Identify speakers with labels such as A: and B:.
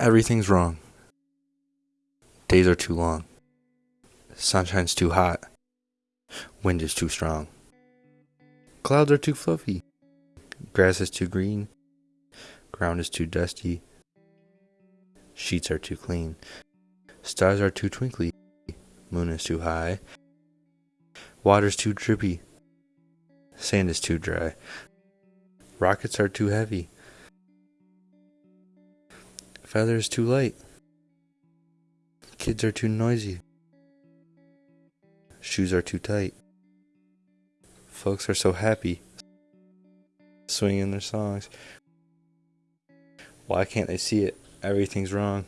A: Everything's wrong. Days are too long. Sunshine's too hot. Wind is too strong. Clouds are too fluffy. Grass is too green. Ground is too dusty. Sheets are too clean. Stars are too twinkly. Moon is too high. Water's too drippy. Sand is too dry. Rockets are too heavy. Feathers too light. Kids are too noisy. Shoes are too tight. Folks are so happy, swinging their songs. Why can't they see it? Everything's wrong.